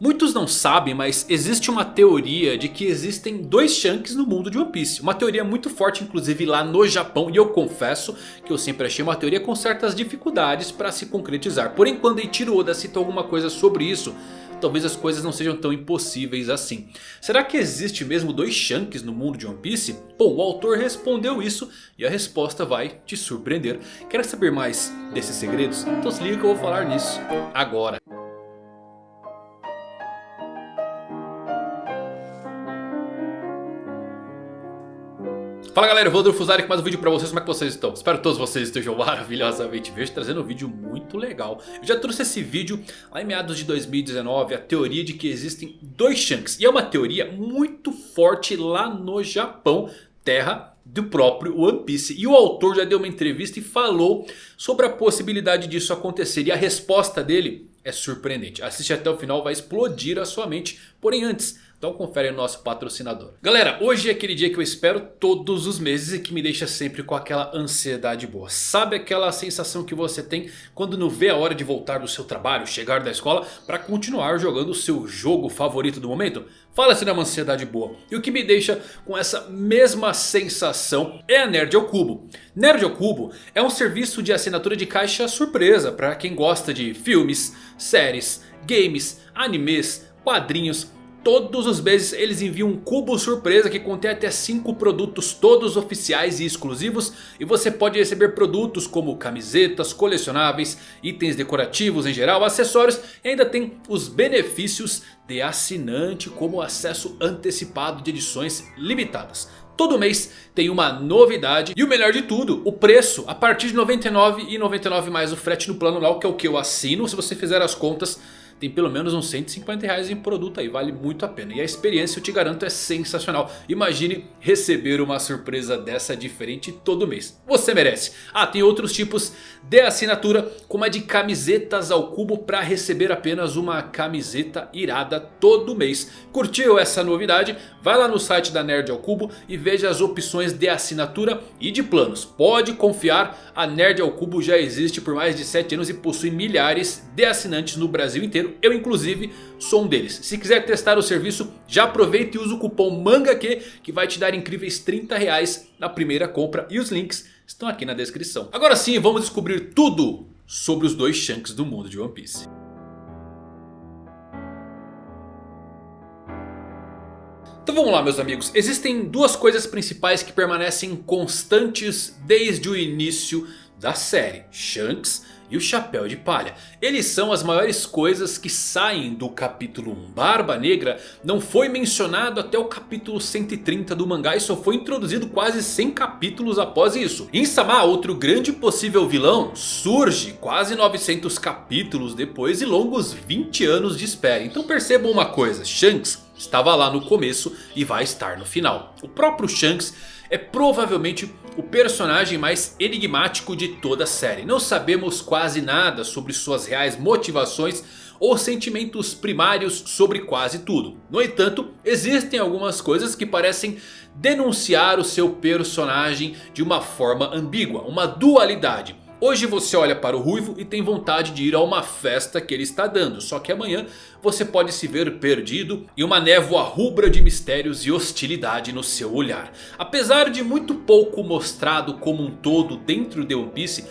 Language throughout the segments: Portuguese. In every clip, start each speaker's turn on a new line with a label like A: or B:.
A: Muitos não sabem, mas existe uma teoria de que existem dois Shanks no mundo de One Piece. Uma teoria muito forte inclusive lá no Japão. E eu confesso que eu sempre achei uma teoria com certas dificuldades para se concretizar. Porém quando Eiichiro Oda cita alguma coisa sobre isso... Talvez as coisas não sejam tão impossíveis assim. Será que existe mesmo dois Shanks no mundo de One Piece? Bom, o autor respondeu isso e a resposta vai te surpreender. Quer saber mais desses segredos? Então se liga que eu vou falar nisso agora. Fala galera, eu vou Fusari com mais um vídeo pra vocês, como é que vocês estão? Espero que todos vocês estejam maravilhosamente Vejo trazendo um vídeo muito legal. Eu já trouxe esse vídeo lá em meados de 2019 A teoria de que existem dois Shanks. E é uma teoria muito forte lá no Japão Terra do próprio One Piece. E o autor já deu uma entrevista e falou sobre a possibilidade disso acontecer. E a resposta dele é surpreendente. Assiste até o final, vai explodir a sua mente. Porém antes... Então confere o nosso patrocinador. Galera, hoje é aquele dia que eu espero todos os meses e que me deixa sempre com aquela ansiedade boa. Sabe aquela sensação que você tem quando não vê a hora de voltar do seu trabalho, chegar da escola para continuar jogando o seu jogo favorito do momento? Fala se não é uma ansiedade boa. E o que me deixa com essa mesma sensação é a Nerd ao Cubo. Nerd ao Cubo é um serviço de assinatura de caixa surpresa para quem gosta de filmes, séries, games, animes, quadrinhos Todos os meses eles enviam um cubo surpresa que contém até 5 produtos todos oficiais e exclusivos. E você pode receber produtos como camisetas, colecionáveis, itens decorativos em geral, acessórios. E ainda tem os benefícios de assinante como acesso antecipado de edições limitadas. Todo mês tem uma novidade e o melhor de tudo, o preço a partir de R$ 99,99 mais o frete no plano lá que é o que eu assino. Se você fizer as contas tem pelo menos uns 150 reais em produto aí, vale muito a pena. E a experiência eu te garanto é sensacional. Imagine receber uma surpresa dessa diferente todo mês. Você merece. Ah, tem outros tipos de assinatura, como a de camisetas ao cubo para receber apenas uma camiseta irada todo mês. Curtiu essa novidade? Vai lá no site da Nerd ao Cubo e veja as opções de assinatura e de planos. Pode confiar, a Nerd ao Cubo já existe por mais de 7 anos e possui milhares de assinantes no Brasil inteiro. Eu inclusive sou um deles. Se quiser testar o serviço, já aproveita e usa o cupom MANGAQ que vai te dar incríveis 30 reais na primeira compra. E os links estão aqui na descrição. Agora sim, vamos descobrir tudo sobre os dois Shanks do mundo de One Piece. Então vamos lá meus amigos, existem duas coisas principais que permanecem constantes desde o início da série. Shanks e o Chapéu de Palha. Eles são as maiores coisas que saem do capítulo 1. Barba Negra não foi mencionado até o capítulo 130 do mangá e só foi introduzido quase 100 capítulos após isso. Insama, outro grande possível vilão, surge quase 900 capítulos depois e longos 20 anos de espera. Então percebam uma coisa, Shanks estava lá no começo e vai estar no final. O próprio Shanks é provavelmente o personagem mais enigmático de toda a série. Não sabemos quase nada sobre suas reais motivações ou sentimentos primários sobre quase tudo. No entanto, existem algumas coisas que parecem denunciar o seu personagem de uma forma ambígua, uma dualidade. Hoje você olha para o Ruivo e tem vontade de ir a uma festa que ele está dando. Só que amanhã você pode se ver perdido em uma névoa rubra de mistérios e hostilidade no seu olhar. Apesar de muito pouco mostrado como um todo dentro de One Piece...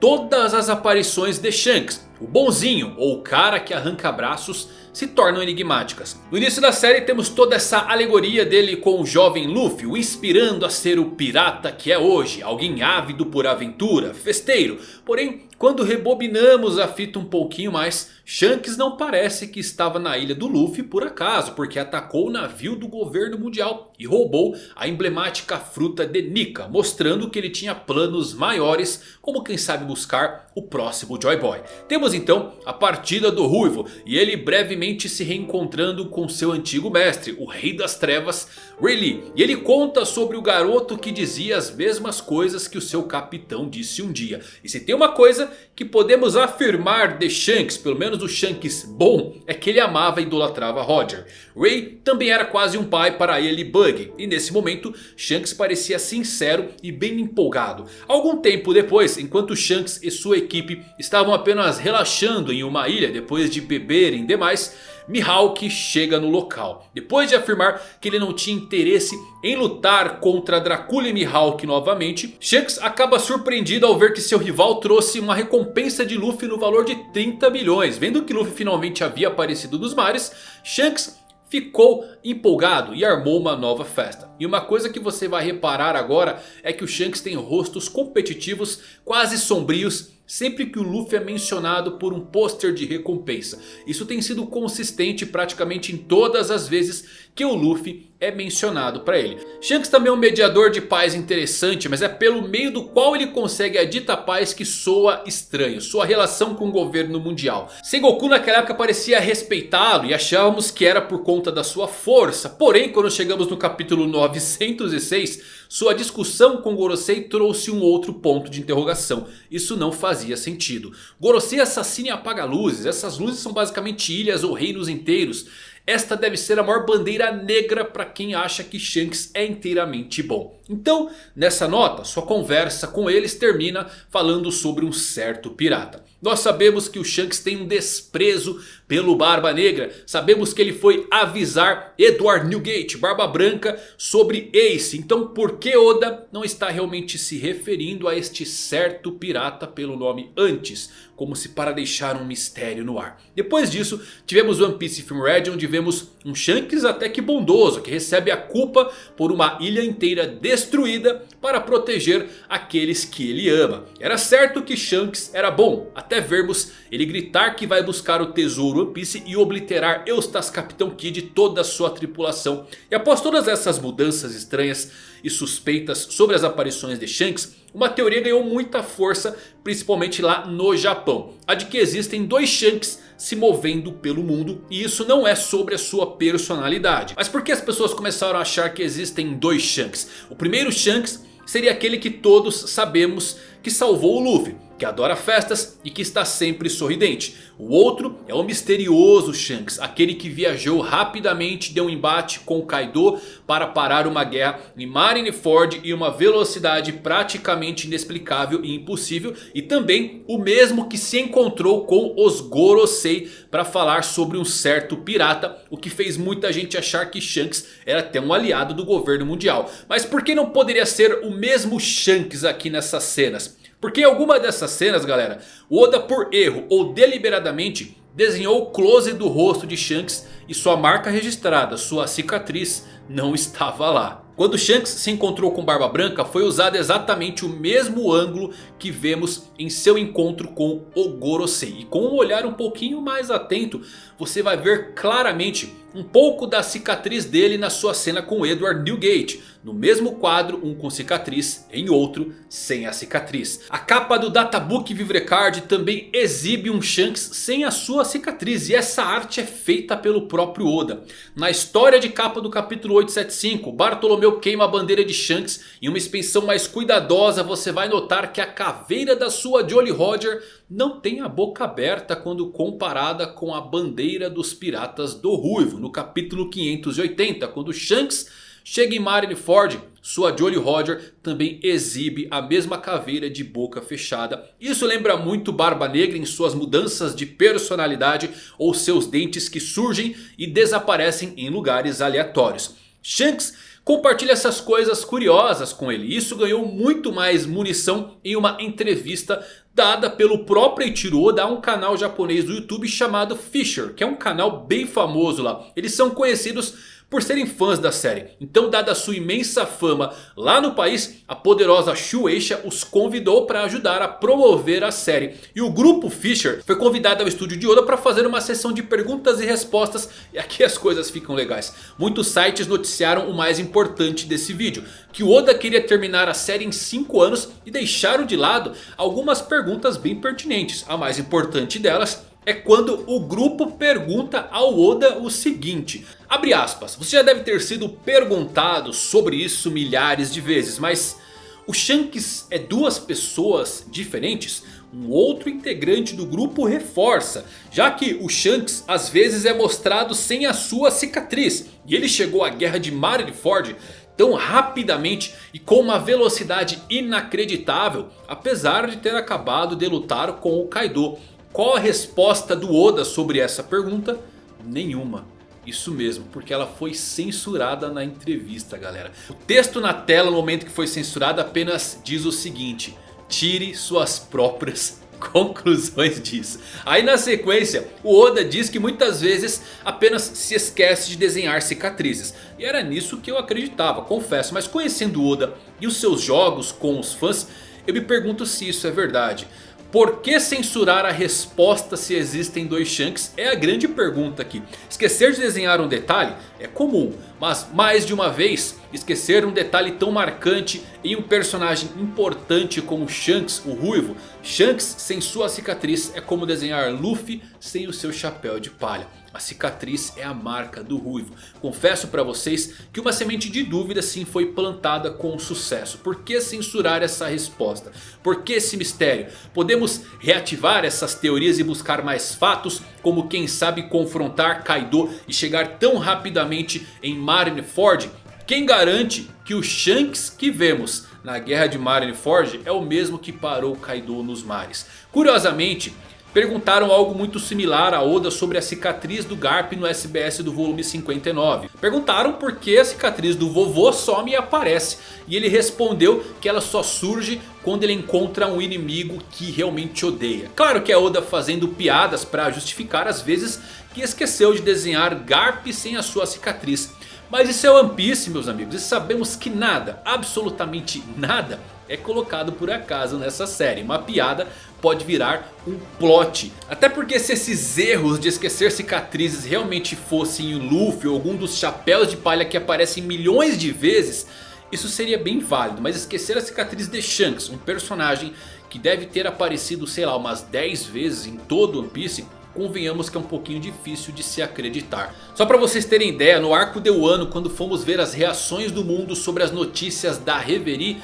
A: Todas as aparições de Shanks, o bonzinho ou o cara que arranca braços se tornam enigmáticas. No início da série temos toda essa alegoria dele com o jovem Luffy, o inspirando a ser o pirata que é hoje. Alguém ávido por aventura, festeiro. Porém, quando rebobinamos a fita um pouquinho mais, Shanks não parece que estava na ilha do Luffy por acaso, porque atacou o navio do governo mundial e roubou a emblemática fruta de Nika, mostrando que ele tinha planos maiores, como quem sabe buscar o próximo Joy Boy. Temos então a partida do Ruivo e ele brevemente se reencontrando com seu antigo mestre, o Rei das Trevas, Rayleigh. E ele conta sobre o garoto que dizia as mesmas coisas que o seu capitão disse um dia. E se tem uma coisa que podemos afirmar de Shanks, pelo menos o Shanks bom, é que ele amava e idolatrava Roger. Ray também era quase um pai para ele e Bug. E nesse momento Shanks parecia sincero e bem empolgado. Algum tempo depois, enquanto Shanks e sua equipe estavam apenas relaxando em uma ilha depois de beberem demais... Mihawk chega no local. Depois de afirmar que ele não tinha interesse em lutar contra Dracula e Mihawk novamente, Shanks acaba surpreendido ao ver que seu rival trouxe uma recompensa de Luffy no valor de 30 bilhões. Vendo que Luffy finalmente havia aparecido dos mares, Shanks ficou empolgado e armou uma nova festa. E uma coisa que você vai reparar agora é que o Shanks tem rostos competitivos quase sombrios sempre que o Luffy é mencionado por um pôster de recompensa. Isso tem sido consistente praticamente em todas as vezes que o Luffy é mencionado para ele. Shanks também é um mediador de paz interessante, mas é pelo meio do qual ele consegue a dita paz que soa estranho. Sua relação com o governo mundial. Sengoku naquela época parecia respeitá-lo e achávamos que era por conta da sua força. Porém quando chegamos no capítulo 906... Sua discussão com Gorosei trouxe um outro ponto de interrogação. Isso não fazia sentido. Gorosei assassina e apaga luzes. Essas luzes são basicamente ilhas ou reinos inteiros. Esta deve ser a maior bandeira negra para quem acha que Shanks é inteiramente bom. Então, nessa nota, sua conversa com eles termina falando sobre um certo pirata. Nós sabemos que o Shanks tem um desprezo pelo Barba Negra. Sabemos que ele foi avisar Edward Newgate, Barba Branca, sobre Ace. Então por que Oda não está realmente se referindo a este certo pirata pelo nome antes? Como se para deixar um mistério no ar. Depois disso, tivemos One Piece Film Red, onde vemos um Shanks até que bondoso. Que recebe a culpa por uma ilha inteira destruída para proteger aqueles que ele ama. Era certo que Shanks era bom, até vermos ele gritar que vai buscar o tesouro One Piece e obliterar Eustace Capitão Kid e toda a sua tripulação. E após todas essas mudanças estranhas e suspeitas sobre as aparições de Shanks, uma teoria ganhou muita força, principalmente lá no Japão. A de que existem dois Shanks se movendo pelo mundo e isso não é sobre a sua personalidade. Mas por que as pessoas começaram a achar que existem dois Shanks? O primeiro Shanks seria aquele que todos sabemos que salvou o Luffy que adora festas e que está sempre sorridente. O outro é o misterioso Shanks, aquele que viajou rapidamente de um embate com Kaido para parar uma guerra em Marineford e uma velocidade praticamente inexplicável e impossível. E também o mesmo que se encontrou com os Gorosei para falar sobre um certo pirata. O que fez muita gente achar que Shanks era até um aliado do governo mundial. Mas por que não poderia ser o mesmo Shanks aqui nessas cenas? Porque em alguma dessas cenas galera, o Oda por erro ou deliberadamente desenhou o close do rosto de Shanks e sua marca registrada, sua cicatriz, não estava lá. Quando Shanks se encontrou com Barba Branca foi usado exatamente o mesmo ângulo que vemos em seu encontro com o Gorosei. E com um olhar um pouquinho mais atento você vai ver claramente um pouco da cicatriz dele na sua cena com Edward Newgate. No mesmo quadro, um com cicatriz, em outro sem a cicatriz. A capa do Databook Vivrecard também exibe um Shanks sem a sua cicatriz. E essa arte é feita pelo próprio Oda. Na história de capa do capítulo 875, Bartolomeu queima a bandeira de Shanks. Em uma expensão mais cuidadosa você vai notar que a caveira da sua Jolly Roger não tem a boca aberta quando comparada com a bandeira dos piratas do Ruivo. No capítulo 580, quando Shanks Chega em Marineford, sua Jolly Roger também exibe a mesma caveira de boca fechada. Isso lembra muito Barba Negra em suas mudanças de personalidade ou seus dentes que surgem e desaparecem em lugares aleatórios. Shanks compartilha essas coisas curiosas com ele. Isso ganhou muito mais munição em uma entrevista dada pelo próprio Eiichiro a um canal japonês do YouTube chamado Fisher. Que é um canal bem famoso lá. Eles são conhecidos por serem fãs da série. Então dada a sua imensa fama lá no país, a poderosa Shueisha os convidou para ajudar a promover a série. E o grupo Fisher foi convidado ao estúdio de Oda para fazer uma sessão de perguntas e respostas. E aqui as coisas ficam legais. Muitos sites noticiaram o mais importante desse vídeo. Que o Oda queria terminar a série em 5 anos e deixaram de lado algumas perguntas bem pertinentes. A mais importante delas é quando o grupo pergunta ao Oda o seguinte. Abre aspas, você já deve ter sido perguntado sobre isso milhares de vezes, mas o Shanks é duas pessoas diferentes? Um outro integrante do grupo reforça, já que o Shanks às vezes é mostrado sem a sua cicatriz. E ele chegou à guerra de Marineford tão rapidamente e com uma velocidade inacreditável. Apesar de ter acabado de lutar com o Kaido. Qual a resposta do Oda sobre essa pergunta? Nenhuma. Isso mesmo, porque ela foi censurada na entrevista galera. O texto na tela no momento que foi censurada apenas diz o seguinte. Tire suas próprias conclusões disso. Aí na sequência o Oda diz que muitas vezes apenas se esquece de desenhar cicatrizes. E era nisso que eu acreditava, confesso. Mas conhecendo Oda e os seus jogos com os fãs, eu me pergunto se isso é verdade. Por que censurar a resposta se existem dois Shanks? É a grande pergunta aqui. Esquecer de desenhar um detalhe é comum. Mas mais de uma vez esquecer um detalhe tão marcante em um personagem importante como Shanks, o Ruivo. Shanks sem sua cicatriz é como desenhar Luffy sem o seu chapéu de palha. A cicatriz é a marca do Ruivo. Confesso para vocês que uma semente de dúvida sim foi plantada com sucesso. Por que censurar essa resposta? Por que esse mistério? Podemos reativar essas teorias e buscar mais fatos? Como quem sabe confrontar Kaido e chegar tão rapidamente em Marineford? Quem garante que o Shanks que vemos na guerra de Marineford é o mesmo que parou Kaido nos mares? Curiosamente... Perguntaram algo muito similar a Oda sobre a cicatriz do Garp no SBS do volume 59. Perguntaram por que a cicatriz do vovô some e aparece. E ele respondeu que ela só surge quando ele encontra um inimigo que realmente odeia. Claro que é Oda fazendo piadas para justificar as vezes que esqueceu de desenhar Garp sem a sua cicatriz. Mas isso é One Piece meus amigos e sabemos que nada, absolutamente nada é colocado por acaso nessa série. Uma piada pode virar um plot. Até porque se esses erros de esquecer cicatrizes realmente fossem o Luffy ou algum dos chapéus de palha que aparecem milhões de vezes... Isso seria bem válido, mas esquecer a cicatriz de Shanks, um personagem que deve ter aparecido sei lá umas 10 vezes em todo One Piece convenhamos que é um pouquinho difícil de se acreditar. Só para vocês terem ideia, no arco de Wano, quando fomos ver as reações do mundo sobre as notícias da Reverie...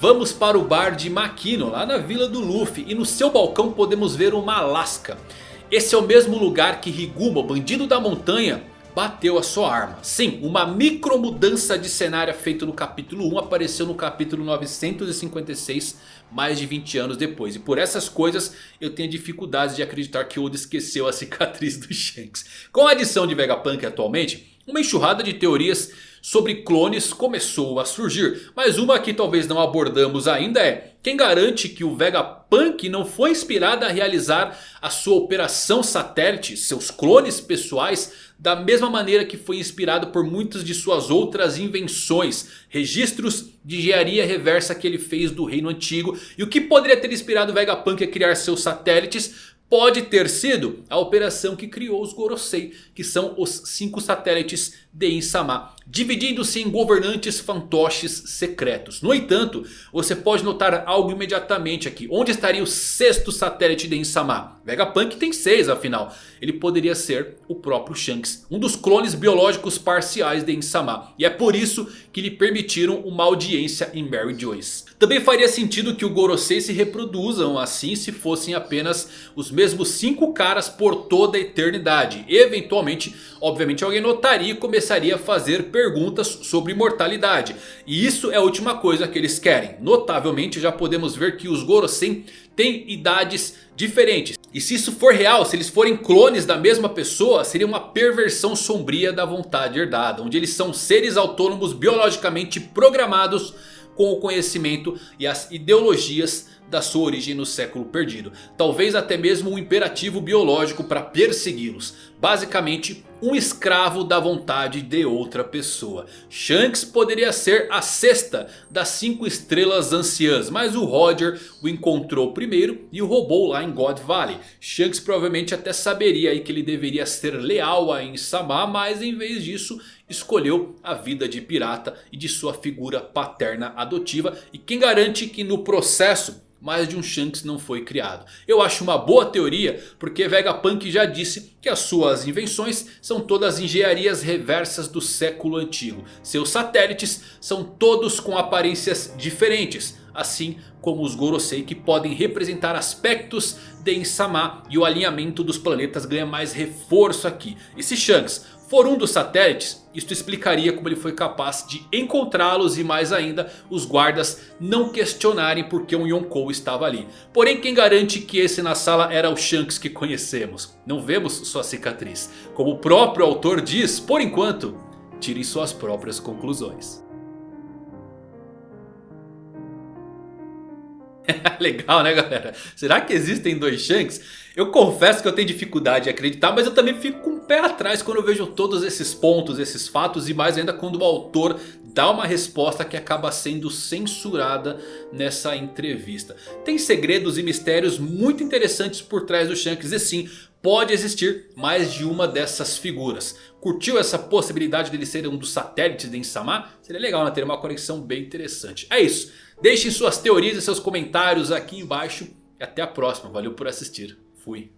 A: Vamos para o bar de Makino, lá na vila do Luffy. E no seu balcão podemos ver uma lasca. Esse é o mesmo lugar que Higuma, o bandido da montanha, bateu a sua arma. Sim, uma micro mudança de cenário feita no capítulo 1 apareceu no capítulo 956, mais de 20 anos depois. E por essas coisas eu tenho dificuldades de acreditar que Oda esqueceu a cicatriz do Shanks. Com a adição de Vegapunk atualmente, uma enxurrada de teorias sobre clones começou a surgir. Mas uma que talvez não abordamos ainda é... Quem garante que o Vegapunk não foi inspirado a realizar a sua operação satélite, seus clones pessoais, da mesma maneira que foi inspirado por muitas de suas outras invenções, registros de engenharia reversa que ele fez do reino antigo. E o que poderia ter inspirado Vegapunk a criar seus satélites pode ter sido a operação que criou os Gorosei, que são os cinco satélites de Insama, dividindo-se em governantes fantoches secretos. No entanto, você pode notar algo imediatamente aqui. Onde estaria o sexto satélite de Insama? Vegapunk tem seis afinal. Ele poderia ser o próprio Shanks, um dos clones biológicos parciais de Insama. E é por isso que lhe permitiram uma audiência em Mary Joyce. Também faria sentido que o Gorosei se reproduzam assim se fossem apenas os mesmos cinco caras por toda a eternidade. Eventualmente, obviamente alguém notaria e começaria a fazer perguntas sobre imortalidade. E isso é a última coisa que eles querem. Notavelmente já podemos ver que os Gorosei têm idades diferentes. E se isso for real, se eles forem clones da mesma pessoa, seria uma perversão sombria da vontade herdada. Onde eles são seres autônomos biologicamente programados com o conhecimento e as ideologias da sua origem no século perdido. Talvez até mesmo um imperativo biológico para persegui-los. Basicamente um escravo da vontade de outra pessoa. Shanks poderia ser a sexta das cinco estrelas anciãs. Mas o Roger o encontrou primeiro e o roubou lá em God Valley. Shanks provavelmente até saberia que ele deveria ser leal a Insama. Mas em vez disso escolheu a vida de pirata e de sua figura paterna adotiva. E quem garante que no processo mais de um Shanks não foi criado. Eu acho uma boa teoria porque Vegapunk já disse que as suas invenções são todas engenharias reversas do século antigo. Seus satélites são todos com aparências diferentes. assim como os Gorosei que podem representar aspectos de Insama e o alinhamento dos planetas ganha mais reforço aqui. E se Shanks for um dos satélites, isto explicaria como ele foi capaz de encontrá-los e mais ainda os guardas não questionarem porque um Yonkou estava ali. Porém quem garante que esse na sala era o Shanks que conhecemos? Não vemos sua cicatriz. Como o próprio autor diz, por enquanto, tirem suas próprias conclusões. Legal né galera? Será que existem dois Shanks? Eu confesso que eu tenho dificuldade em acreditar, mas eu também fico com o pé atrás quando eu vejo todos esses pontos, esses fatos e mais ainda quando o autor dá uma resposta que acaba sendo censurada nessa entrevista. Tem segredos e mistérios muito interessantes por trás do Shanks e sim, pode existir mais de uma dessas figuras. Curtiu essa possibilidade dele ser um dos satélites de Insama? Seria legal né? ter uma conexão bem interessante. É isso. Deixem suas teorias e seus comentários aqui embaixo. E até a próxima. Valeu por assistir. Fui.